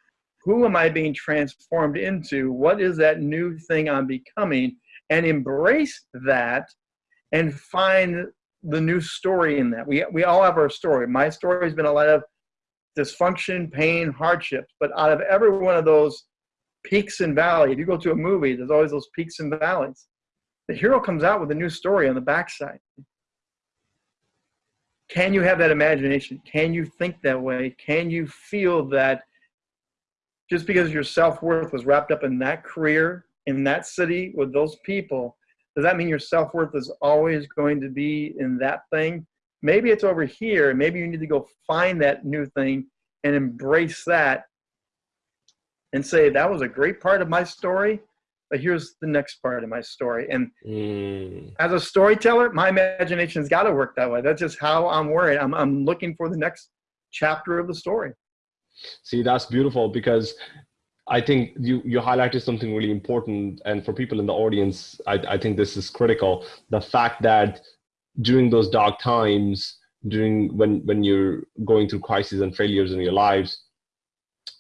Who am I being transformed into? What is that new thing I'm becoming? And embrace that and find the new story in that. We, we all have our story. My story has been a lot of dysfunction, pain, hardships, but out of every one of those peaks and valleys, if you go to a movie, there's always those peaks and valleys. The hero comes out with a new story on the backside can you have that imagination? Can you think that way? Can you feel that just because your self worth was wrapped up in that career, in that city, with those people, does that mean your self worth is always going to be in that thing? Maybe it's over here. Maybe you need to go find that new thing and embrace that and say, that was a great part of my story but here's the next part of my story. And mm. as a storyteller, my imagination's got to work that way. That's just how I'm worried. I'm, I'm looking for the next chapter of the story. See, that's beautiful because I think you, you highlighted something really important. And for people in the audience, I, I think this is critical. The fact that during those dark times, during when, when you're going through crises and failures in your lives,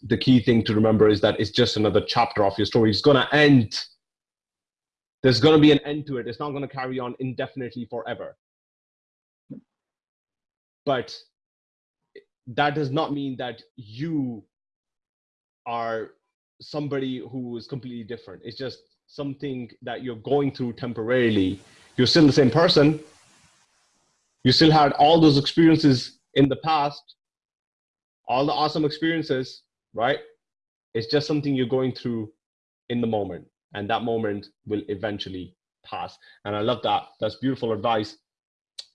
the key thing to remember is that it's just another chapter of your story. It's going to end. There's going to be an end to it. It's not going to carry on indefinitely forever. But that does not mean that you are somebody who is completely different. It's just something that you're going through temporarily. You're still the same person. You still had all those experiences in the past, all the awesome experiences, right? It's just something you're going through in the moment. and that moment will eventually pass. And I love that. That's beautiful advice.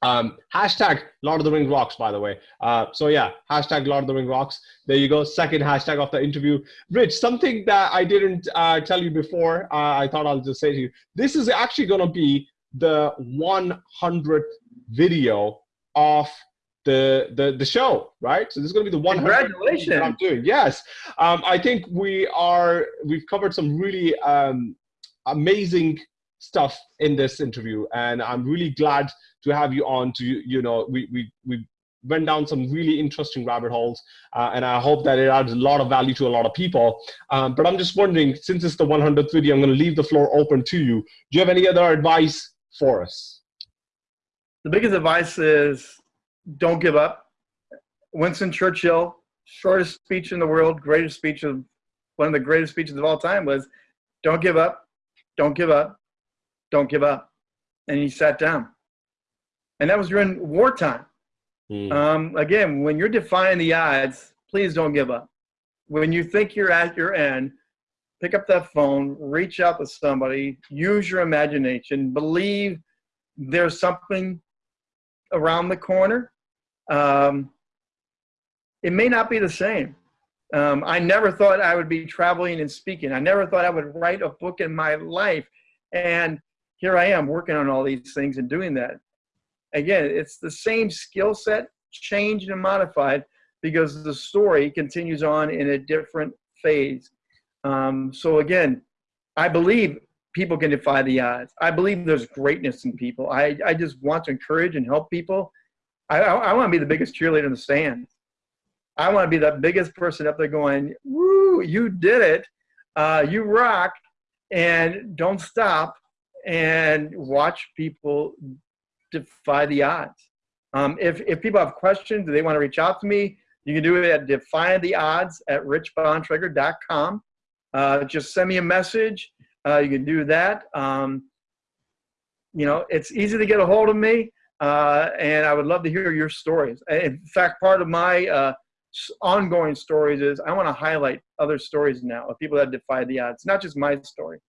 Um, hashtag Lord of the Ring rocks, by the way. Uh, so yeah, hashtag Lord of the Ring rocks. There you go. Second hashtag of the interview. Rich, something that I didn't uh, tell you before, uh, I thought I'll just say to you. This is actually going to be the 100th video of the the the show, right? So this is going to be the 100th Congratulations! I'm doing. Yes, um, I think we are. We've covered some really um, amazing stuff in this interview, and I'm really glad to have you on to you know we we we went down some really interesting rabbit holes uh, and i hope that it adds a lot of value to a lot of people um, but i'm just wondering since it's the 100th video i'm going to leave the floor open to you do you have any other advice for us the biggest advice is don't give up winston churchill shortest speech in the world greatest speech of one of the greatest speeches of all time was don't give up don't give up don't give up and he sat down and that was during wartime. Mm. Um, again, when you're defying the odds, please don't give up. When you think you're at your end, pick up that phone, reach out to somebody, use your imagination, believe there's something around the corner. Um, it may not be the same. Um, I never thought I would be traveling and speaking. I never thought I would write a book in my life. And here I am working on all these things and doing that again, it's the same skill set, changed and modified because the story continues on in a different phase. Um, so again, I believe people can defy the odds. I believe there's greatness in people. I, I just want to encourage and help people. I, I, I want to be the biggest cheerleader in the stands. I want to be the biggest person up there going, woo, you did it. Uh, you rock. And don't stop and watch people defy the odds. Um, if, if people have questions, do they want to reach out to me, you can do it at defytheodds at richbontrager.com. Uh, just send me a message. Uh, you can do that. Um, you know, it's easy to get a hold of me, uh, and I would love to hear your stories. In fact, part of my uh, ongoing stories is I want to highlight other stories now of people that defy the odds, not just my story.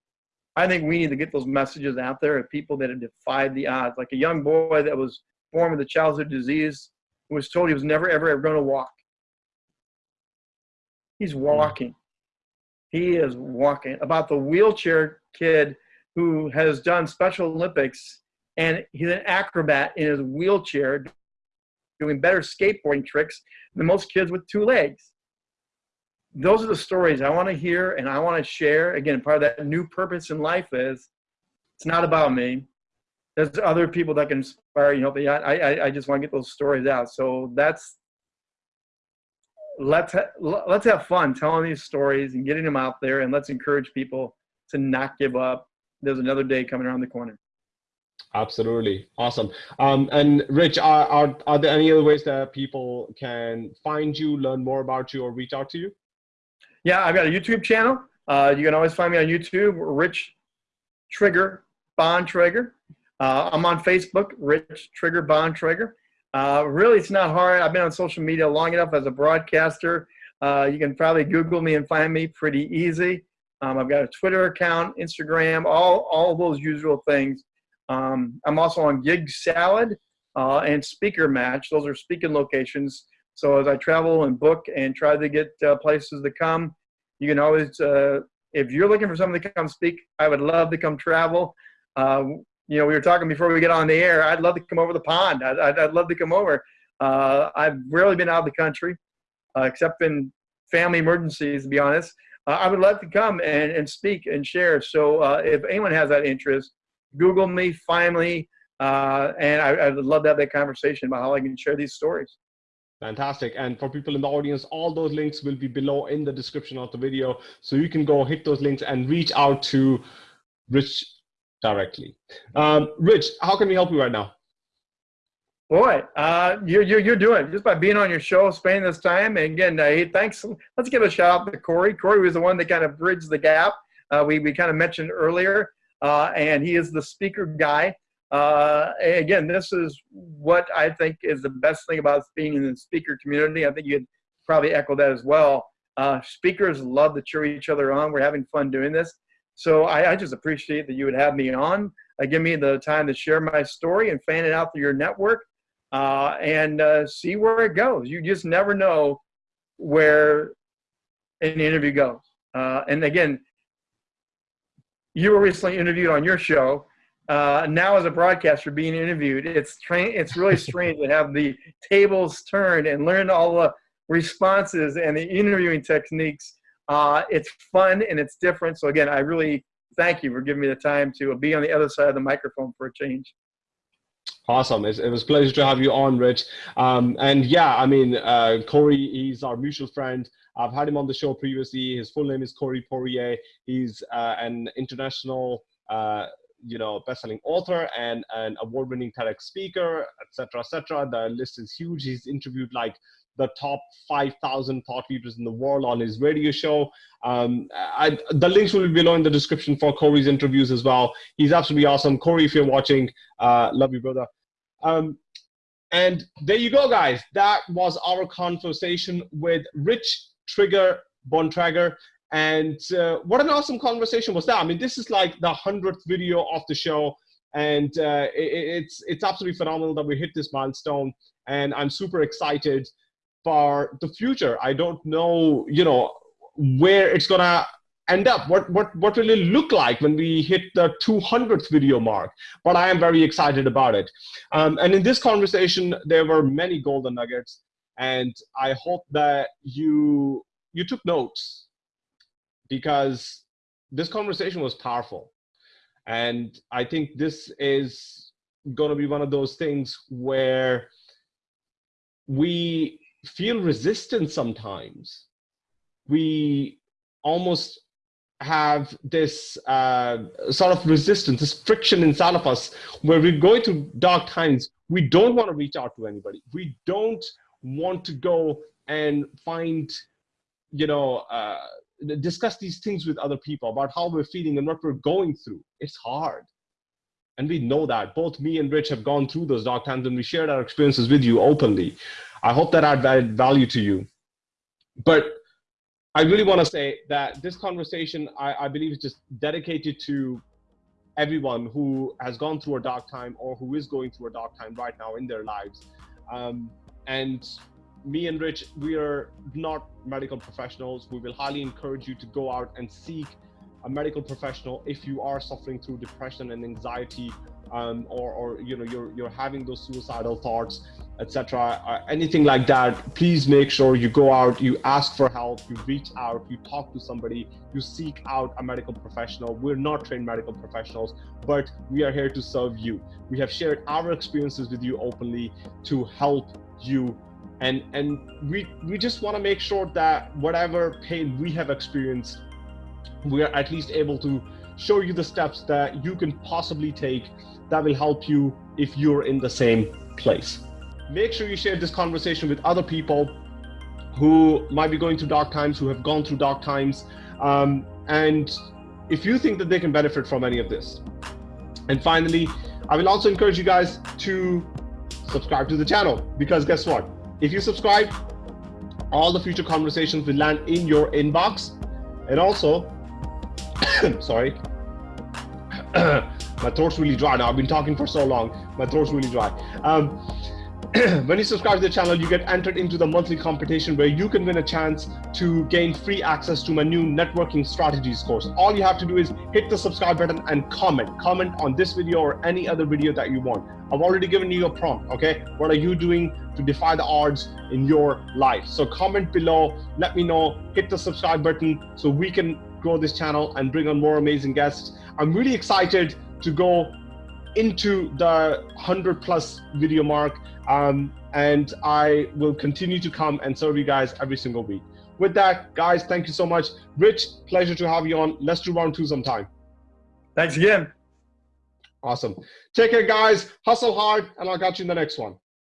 I think we need to get those messages out there of people that have defied the odds. Like a young boy that was born with a childhood disease who was told he was never, ever, ever going to walk. He's hmm. walking. He is walking. About the wheelchair kid who has done Special Olympics and he's an acrobat in his wheelchair doing better skateboarding tricks than most kids with two legs those are the stories I want to hear and I want to share. Again, part of that new purpose in life is it's not about me. There's other people that can inspire you. Know, I, I, I just want to get those stories out. So that's let's ha- let's have fun telling these stories and getting them out there, and let's encourage people to not give up. There's another day coming around the corner. Absolutely. Awesome. Um, and Rich, are, are, are there any other ways that people can find you, learn more about you, or reach out to you? Yeah, I've got a YouTube channel. Uh, you can always find me on YouTube, Rich Trigger Bontrager. Uh, I'm on Facebook, Rich Trigger Bontrager. Uh, really, it's not hard. I've been on social media long enough as a broadcaster. Uh, you can probably Google me and find me pretty easy. Um, I've got a Twitter account, Instagram, all, all those usual things. Um, I'm also on Gig Salad uh, and Speaker Match. Those are speaking locations. So as I travel and book and try to get uh, places to come, you can always, uh, if you're looking for someone to come speak, I would love to come travel. Uh, you know, we were talking before we get on the air. I'd love to come over the pond. I'd, I'd, I'd love to come over. Uh, I've rarely been out of the country, uh, except in family emergencies, to be honest. Uh, I would love to come and, and speak and share. So if anyone has that interest, Google me, find me, and I, I would love to have that conversation about how I can share these stories. Fantastic. And for people in the audience, all those links will be below in the description of the video. So you can go hit those links and reach out to Rich directly. Um, Rich, how can we help you right now? Boy, uh, you're, you're, doing just by being on your show, spending this time. And again, uh, hey, thanks. Let's give a shout out to Corey. Corey was the one that kind of bridged the gap. Uh, we, we kind of mentioned earlier, uh, and he is the speaker guy. Uh, again, this is what I think is the best thing about being in the speaker community. I think you'd probably echo that as well. Uh, speakers love to cheer each other on. We're having fun doing this. So I, I just appreciate that you would have me on, uh, give me the time to share my story and fan it out through your network uh, and uh, see where it goes. You just never know where an interview goes. Uh, and again, you were recently interviewed on your show. Uh, now, as a broadcaster being interviewed, it's it's really strange to have the tables turned and learn all the responses and the interviewing techniques. Uh, it's fun and it's different. So again, I really thank you for giving me the time to be on the other side of the microphone for a change. Awesome. It was a pleasure to have you on, Rich. Um, and yeah, I mean, uh, Corey, he's our mutual friend. I've had him on the show previously. His full name is Corey Poirier. He's uh, an international, uh, you know, best-selling author and an award-winning TEDx speaker, etc., etc. The list is huge. He's interviewed like the top 5,000 thought leaders in the world on his radio show. Um, I, the links will be below in the description for Corey's interviews as well. He's absolutely awesome. Corey, if you're watching, uh, love you, brother. Um, and there you go, guys. That was our conversation with Rich Trigger Bontrager. And uh, what an awesome conversation was that. I mean, this is like the 100th video of the show. And uh, it, it's, it's absolutely phenomenal that we hit this milestone. And I'm super excited for the future. I don't know, you know, where it's gonna end up. What what what will it look like when we hit the 200th video mark? But I am very excited about it. Um, and in this conversation, there were many golden nuggets, and I hope that you you took notes because this conversation was powerful, and I think this is going to be one of those things where we feel resistance sometimes. We almost have this uh, sort of resistance, this friction inside of us where we're going through dark times. We don't want to reach out to anybody. We don't want to go and find, you know, uh, discuss these things with other people about how we're feeling and what we're going through. It's hard. And we know that. Both me and Rich have gone through those dark times and we shared our experiences with you openly. I hope that added value to you. But I really want to say that this conversation, I, I believe, is just dedicated to everyone who has gone through a dark time or who is going through a dark time right now in their lives. Um, and me and Rich, we are not medical professionals. We will highly encourage you to go out and seek a medical professional if you are suffering through depression and anxiety um, or, or you know you're you're having those suicidal thoughts etc uh, anything like that please make sure you go out you ask for help you reach out you talk to somebody you seek out a medical professional. We're not trained medical professionals but we are here to serve you. We have shared our experiences with you openly to help you. And and we we just want to make sure that whatever pain we have experienced we are at least able to show you the steps that you can possibly take that will help you if you're in the same place. Make sure you share this conversation with other people who might be going through dark times, who have gone through dark times. Um, and if you think that they can benefit from any of this. And finally, I will also encourage you guys to subscribe to the channel because guess what? If you subscribe, all the future conversations will land in your inbox. And also, sorry, my throat's really dry now. I've been talking for so long. My throat's really dry. Um, when you subscribe to the channel, you get entered into the monthly competition where you can win a chance to gain free access to my new networking strategies course. All you have to do is hit the subscribe button and comment. Comment on this video or any other video that you want. I've already given you a prompt, okay? What are you doing to defy the odds in your life? So comment below, let me know, hit the subscribe button so we can grow this channel and bring on more amazing guests. I'm really excited to go into the 100 plus video mark um, and I will continue to come and serve you guys every single week. With that, guys, thank you so much. Rich, pleasure to have you on. Let's do round two sometime. Thanks again. Awesome. Take care, guys. Hustle hard, and I'll catch you in the next one.